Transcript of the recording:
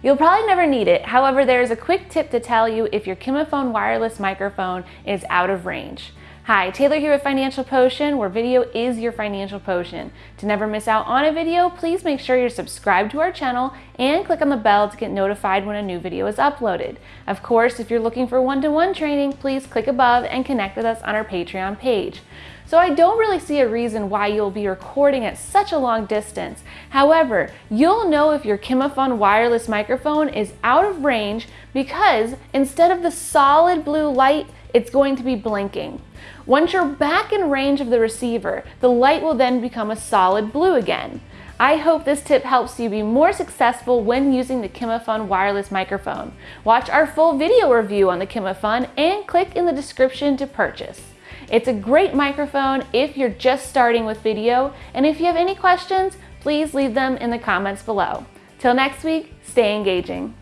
You'll probably never need it, however there is a quick tip to tell you if your Kimaphone wireless microphone is out of range. Hi, Taylor here with Financial Potion, where video is your financial potion. To never miss out on a video, please make sure you're subscribed to our channel and click on the bell to get notified when a new video is uploaded. Of course, if you're looking for one-to-one -one training, please click above and connect with us on our Patreon page. So I don't really see a reason why you'll be recording at such a long distance. However, you'll know if your Kimaphone wireless microphone is out of range because instead of the solid blue light, it's going to be blinking. Once you're back in range of the receiver, the light will then become a solid blue again. I hope this tip helps you be more successful when using the Kimaphone wireless microphone. Watch our full video review on the Kimaphone and click in the description to purchase. It's a great microphone if you're just starting with video, and if you have any questions, please leave them in the comments below. Till next week, stay engaging.